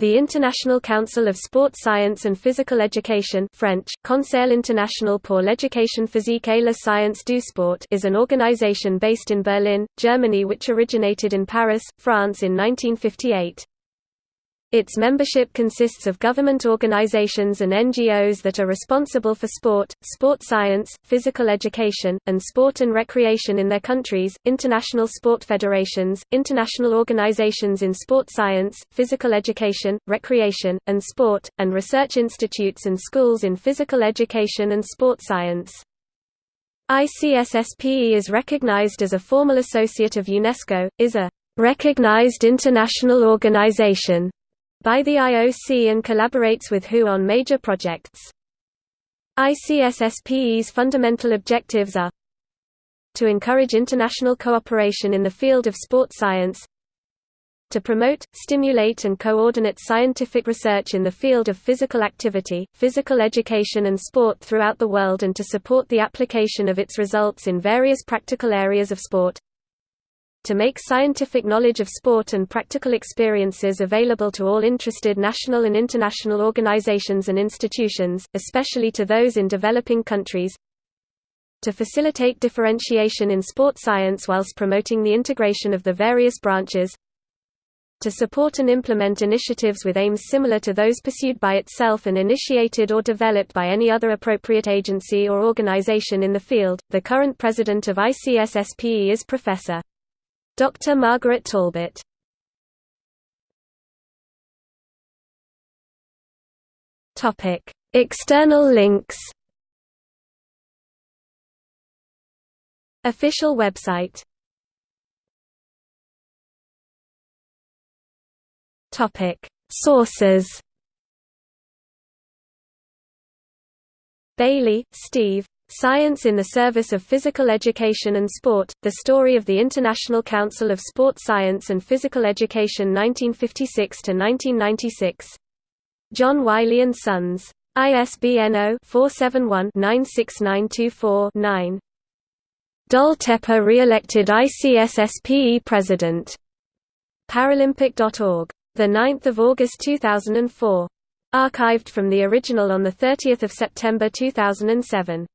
The International Council of Sport Science and Physical Education French, Conseil international pour l'éducation physique et la science du sport is an organization based in Berlin, Germany which originated in Paris, France in 1958. Its membership consists of government organizations and NGOs that are responsible for sport, sport science, physical education, and sport and recreation in their countries, international sport federations, international organizations in sport science, physical education, recreation, and sport, and research institutes and schools in physical education and sport science. ICSSPE is recognized as a formal associate of UNESCO, is a recognized international organization by the IOC and collaborates with WHO on major projects. ICSSPE's fundamental objectives are to encourage international cooperation in the field of sport science to promote, stimulate and coordinate scientific research in the field of physical activity, physical education and sport throughout the world and to support the application of its results in various practical areas of sport to make scientific knowledge of sport and practical experiences available to all interested national and international organizations and institutions, especially to those in developing countries to facilitate differentiation in sport science whilst promoting the integration of the various branches to support and implement initiatives with aims similar to those pursued by itself and initiated or developed by any other appropriate agency or organization in the field. The current president of ICSSPE is Professor Dr. Margaret Talbot. Topic. External links. Official website. Topic. Sources. Bailey, Steve Science in the Service of Physical Education and Sport, The Story of the International Council of Sport Science and Physical Education 1956–1996. John Wiley & Sons. ISBN 0-471-96924-9. Doll-Tepper re-elected ICSSPE President. Paralympic.org. 9 August 2004. Archived from the original on 30 September 2007.